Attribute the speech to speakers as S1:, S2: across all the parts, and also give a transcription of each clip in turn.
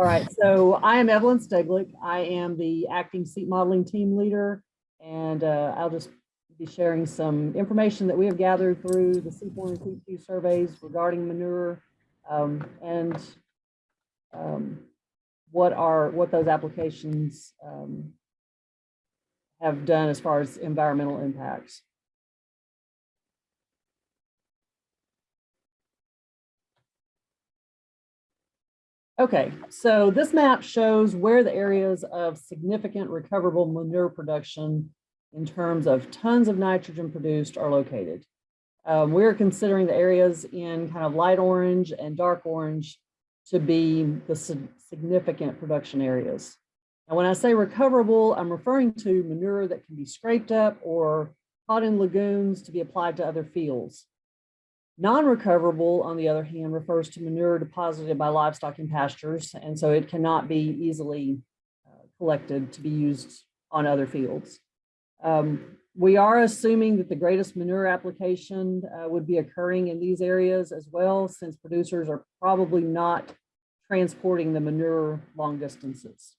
S1: All right, so I am Evelyn Steglick. I am the acting CEAP modeling team leader, and uh, I'll just be sharing some information that we have gathered through the CEAP one and CEAP two surveys regarding manure um, and um, what are what those applications um, have done as far as environmental impacts. Okay, so this map shows where the areas of significant recoverable manure production in terms of tons of nitrogen produced are located. Um, we're considering the areas in kind of light orange and dark orange to be the significant production areas. And when I say recoverable, I'm referring to manure that can be scraped up or caught in lagoons to be applied to other fields. Non-recoverable, on the other hand, refers to manure deposited by livestock in pastures, and so it cannot be easily uh, collected to be used on other fields. Um, we are assuming that the greatest manure application uh, would be occurring in these areas as well, since producers are probably not transporting the manure long distances.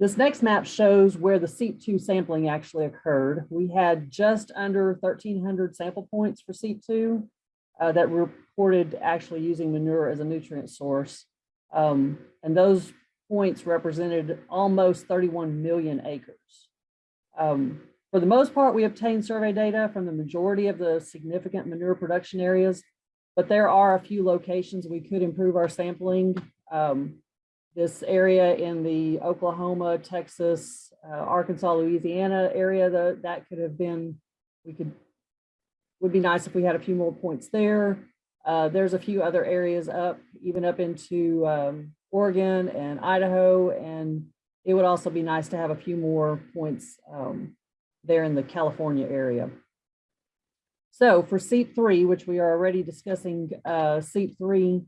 S1: This next map shows where the CEAP2 sampling actually occurred. We had just under 1,300 sample points for CEAP2 uh, that reported actually using manure as a nutrient source. Um, and those points represented almost 31 million acres. Um, for the most part, we obtained survey data from the majority of the significant manure production areas, but there are a few locations we could improve our sampling. Um, this area in the Oklahoma, Texas, uh, Arkansas, Louisiana area, the, that could have been, we could, would be nice if we had a few more points there. Uh, there's a few other areas up, even up into um, Oregon and Idaho, and it would also be nice to have a few more points um, there in the California area. So for CEAP 3, which we are already discussing, uh, CEAP 3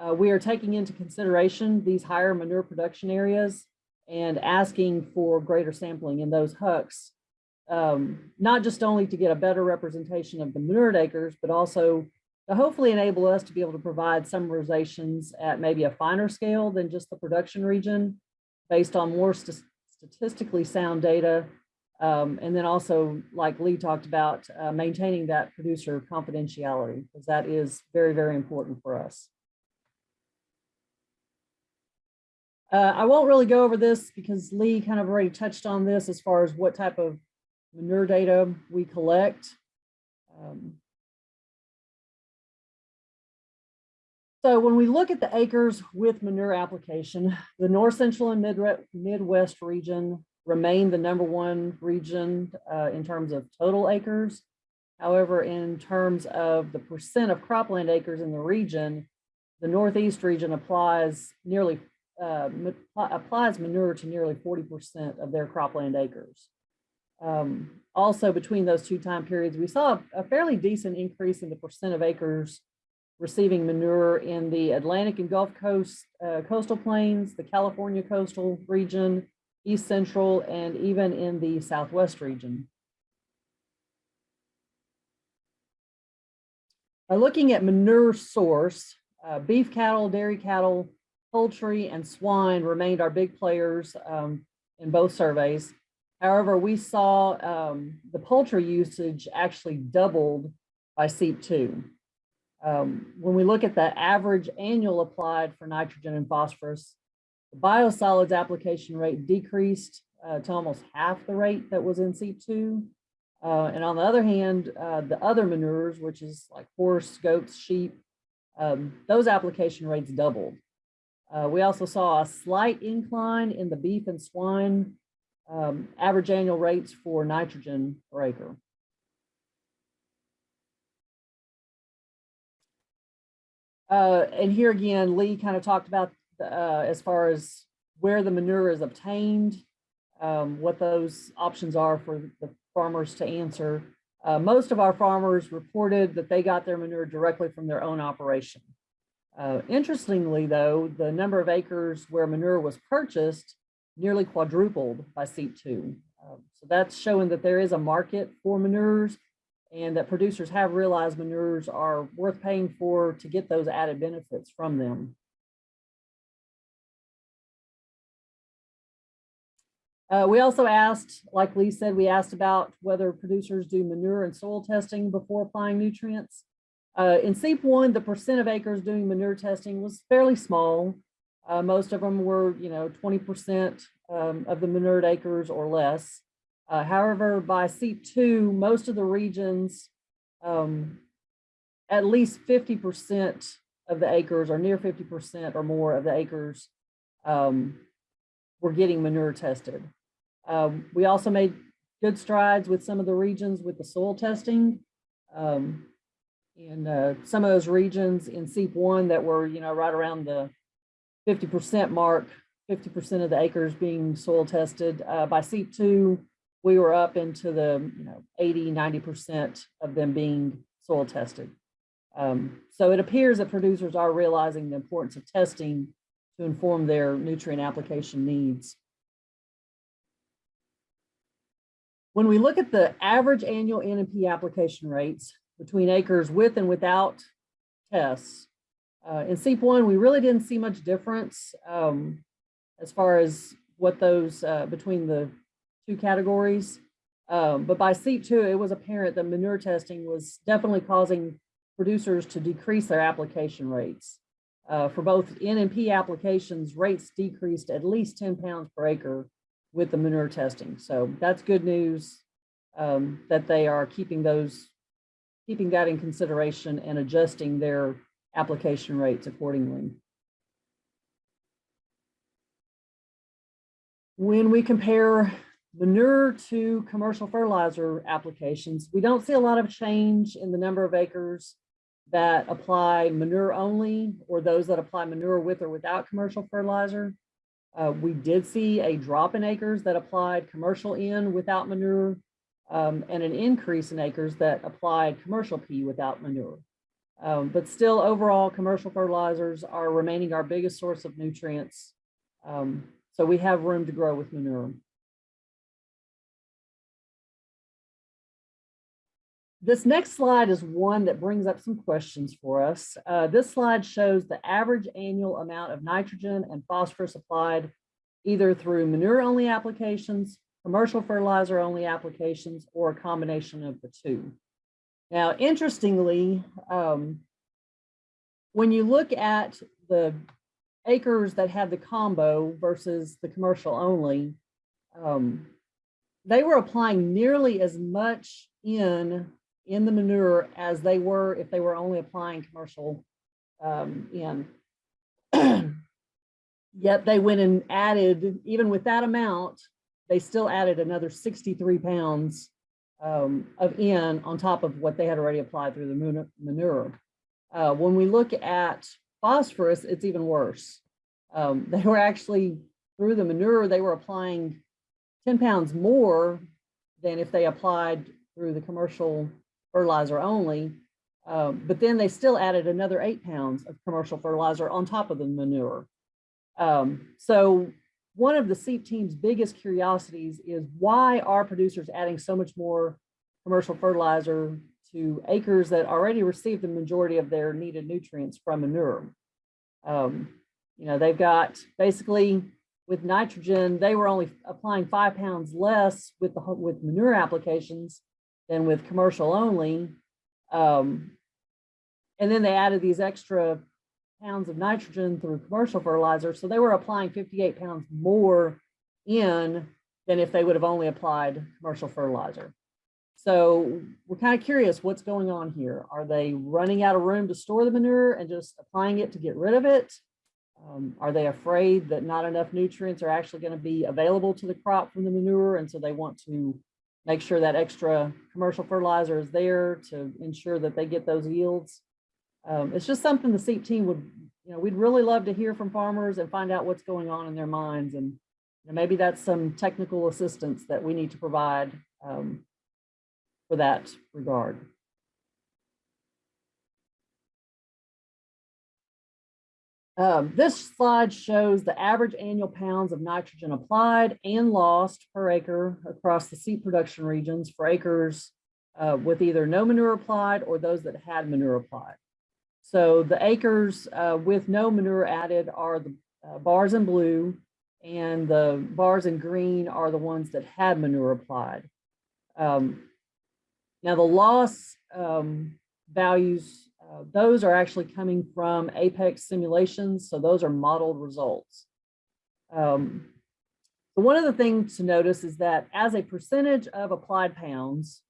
S1: uh, we are taking into consideration these higher manure production areas and asking for greater sampling in those HUCs, um, not just only to get a better representation of the manured acres, but also to hopefully enable us to be able to provide summarizations at maybe a finer scale than just the production region based on more st statistically sound data. Um, and then also, like Lee talked about, uh, maintaining that producer confidentiality, because that is very, very important for us. Uh, I won't really go over this because Lee kind of already touched on this as far as what type of manure data we collect. Um, so when we look at the acres with manure application, the North Central and Mid Midwest region remain the number one region uh, in terms of total acres. However, in terms of the percent of cropland acres in the region, the Northeast region applies nearly uh, applies manure to nearly 40% of their cropland acres. Um, also, between those two time periods, we saw a fairly decent increase in the percent of acres receiving manure in the Atlantic and Gulf Coast uh, coastal plains, the California coastal region, East Central, and even in the Southwest region. By looking at manure source, uh, beef cattle, dairy cattle, poultry and swine remained our big players um, in both surveys. However, we saw um, the poultry usage actually doubled by CEAP2. Um, when we look at the average annual applied for nitrogen and phosphorus, the biosolids application rate decreased uh, to almost half the rate that was in CEAP2. Uh, and on the other hand, uh, the other manures, which is like horse, goats, sheep, um, those application rates doubled. Uh, we also saw a slight incline in the beef and swine um, average annual rates for nitrogen per acre. Uh, and here again, Lee kind of talked about uh, as far as where the manure is obtained, um, what those options are for the farmers to answer. Uh, most of our farmers reported that they got their manure directly from their own operation. Uh, interestingly, though, the number of acres where manure was purchased nearly quadrupled by CEAP two, Uh, so that's showing that there is a market for manures and that producers have realized manures are worth paying for to get those added benefits from them. Uh, we also asked, like Lee said, we asked about whether producers do manure and soil testing before applying nutrients. Uh, in CEAP one, the percent of acres doing manure testing was fairly small. Uh, most of them were, you know, 20% um, of the manured acres or less. Uh, however, by CEAP two, most of the regions, um, at least 50% of the acres or near 50% or more of the acres um, were getting manure tested. Um, we also made good strides with some of the regions with the soil testing. Um, and uh, some of those regions in CEAP one that were, you know, right around the 50% mark, 50% of the acres being soil tested. Uh, by CEAP two, we were up into the, you know, 80, 90% of them being soil tested. Um, so it appears that producers are realizing the importance of testing to inform their nutrient application needs. When we look at the average annual NMP application rates between acres with and without tests, uh, in CEAP one, we really didn't see much difference um, as far as what those uh, between the two categories. Um, but by CEAP two, it was apparent that manure testing was definitely causing producers to decrease their application rates. Uh, for both NMP applications, rates decreased at least 10 pounds per acre with the manure testing. So that's good news um, that they are keeping those, keeping that N consideration and adjusting their application rates accordingly. When we compare manure to commercial fertilizer applications, we don't see a lot of change in the number of acres that apply manure only or those that apply manure with or without commercial fertilizer. Uh, we did see a drop in acres that applied commercial in without manure um, and an increase in acres that applied commercial P without manure. Um, but still overall commercial fertilizers are remaining our biggest source of nutrients. Um, so we have room to grow with manure. This next slide is one that brings up some questions for us. Uh, this slide shows the average annual amount of nitrogen and phosphorus applied either through manure-only applications, commercial fertilizer-only applications, or a combination of the two. Now, interestingly, um, when you look at the acres that had the combo versus the commercial only, um, they were applying nearly as much in in the manure as they were if they were only applying commercial um, in. Yet they went and added, even with that amount, they still added another 63 pounds um, of N on top of what they had already applied through the manure. Uh, when we look at phosphorus, it's even worse. Um, they were actually, through the manure, they were applying 10 pounds more than if they applied through the commercial fertilizer only. Um, but then they still added another eight pounds of commercial fertilizer on top of the manure. Um, so one of the CEAP team's biggest curiosities is why are producers adding so much more commercial fertilizer to acres that already receive the majority of their needed nutrients from manure? Um, you know, they've got basically with nitrogen, they were only applying five pounds less with the with manure applications than with commercial only. Um, and then they added these extra pounds of nitrogen through commercial fertilizer. So they were applying 58 pounds more N than if they would have only applied commercial fertilizer. So we're kind of curious what's going on here. Are they running out of room to store the manure and just applying it to get rid of it? Um, are they afraid that not enough nutrients are actually going to be available to the crop from the manure? And so they want to make sure that extra commercial fertilizer is there to ensure that they get those yields. Um, it's just something the CEAP team would, you know, we'd really love to hear from farmers and find out what's going on in their minds. And you know, maybe that's some technical assistance that we need to provide um, for that regard. Um, this slide shows the average annual pounds of nitrogen applied and lost per acre across the CEAP production regions for acres uh, with either no manure applied or those that had manure applied. So the acres uh, with no manure added are the uh, bars in blue, and the bars in green are the ones that had manure applied. Um, now the loss um, values, uh, those are actually coming from Apex simulations, so those are modeled results. Um, so one of the things to notice is that as a percentage of applied pounds,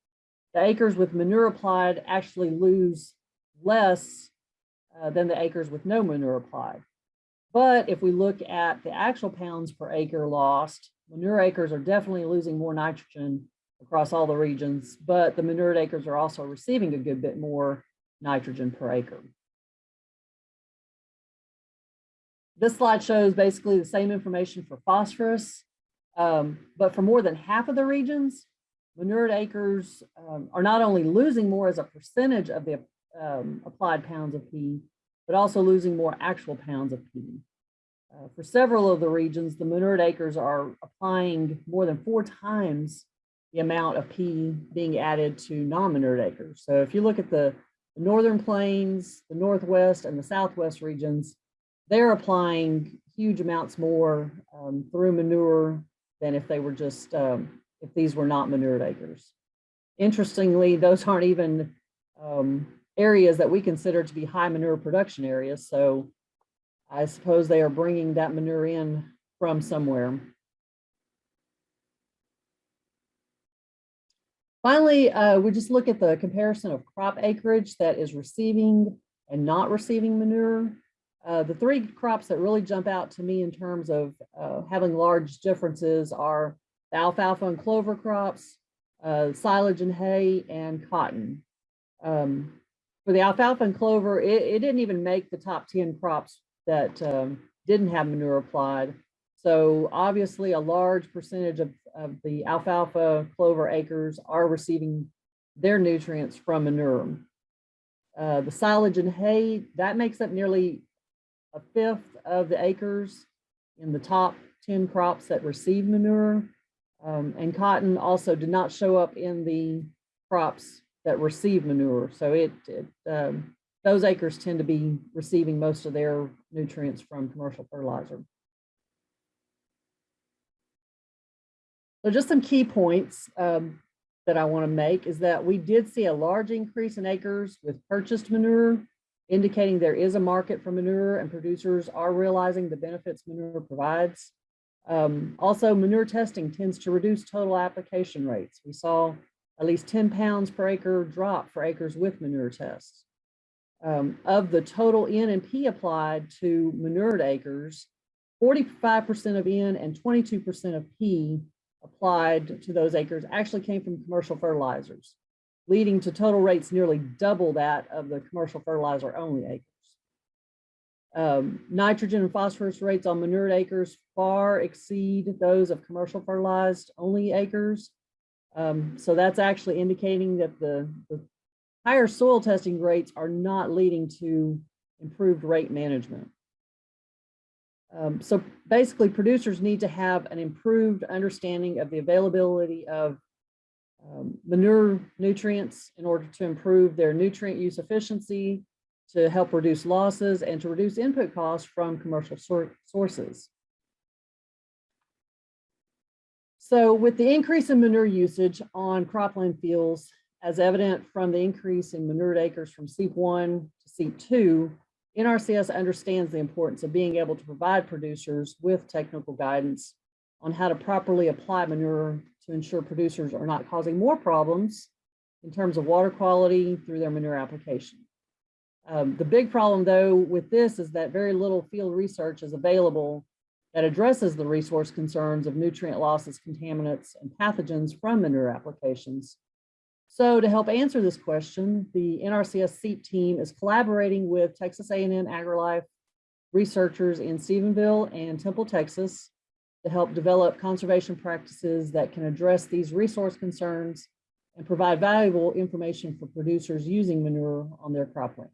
S1: the acres with manure applied actually lose less uh, than the acres with no manure applied. But if we look at the actual pounds per acre lost, manure acres are definitely losing more nitrogen across all the regions, but the manured acres are also receiving a good bit more nitrogen per acre. This slide shows basically the same information for phosphorus, um, but for more than half of the regions, manured acres um, are not only losing more as a percentage of the um, applied pounds of P, but also losing more actual pounds of P. Uh, for several of the regions, the manured acres are applying more than four times the amount of P being added to non-manured acres. So if you look at the northern plains, the northwest and the southwest regions, they're applying huge amounts more um, through manure than if they were just, um, if these were not manured acres. Interestingly, those aren't even um, areas that we consider to be high manure production areas. So I suppose they are bringing that manure in from somewhere. Finally, uh, we just look at the comparison of crop acreage that is receiving and not receiving manure. Uh, the three crops that really jump out to me in terms of uh, having large differences are the alfalfa and clover crops, uh, silage and hay, and cotton. Um, for the alfalfa and clover, it, it, didn't even make the top 10 crops that um, didn't have manure applied. So obviously a large percentage of, of the alfalfa clover acres are receiving their nutrients from manure. Uh, the silage and hay, that makes up nearly a fifth of the acres in the top 10 crops that receive manure. Um, and cotton also did not show up in the crops that receive manure. So it, it um, those acres tend to be receiving most of their nutrients from commercial fertilizer. So just some key points um, that I want to make is that we did see a large increase in acres with purchased manure, indicating there is a market for manure and producers are realizing the benefits manure provides. Um, also, manure testing tends to reduce total application rates. We saw at least 10 pounds per acre drop for acres with manure tests. Um, of the total N and P applied to manured acres, 45% of N and 22% of P applied to those acres actually came from commercial fertilizers, leading to total rates nearly double that of the commercial fertilizer only acres. Um, nitrogen and phosphorus rates on manured acres far exceed those of commercial fertilized only acres. Um, so that's actually indicating that the, the higher soil testing rates are not leading to improved rate management. Um, so basically producers need to have an improved understanding of the availability of um, manure nutrients in order to improve their nutrient use efficiency, to help reduce losses and to reduce input costs from commercial sources. So with the increase in manure usage on cropland fields, as evident from the increase in manured acres from CEAP 1 to CEAP 2, NRCS understands the importance of being able to provide producers with technical guidance on how to properly apply manure to ensure producers are not causing more problems in terms of water quality through their manure application. Um, the big problem though with this is that very little field research is available that addresses the resource concerns of nutrient losses, contaminants, and pathogens from manure applications so to help answer this question, the NRCS CEAP team is collaborating with Texas A&M AgriLife researchers in Stephenville and Temple, Texas, to help develop conservation practices that can address these resource concerns and provide valuable information for producers using manure on their croplands.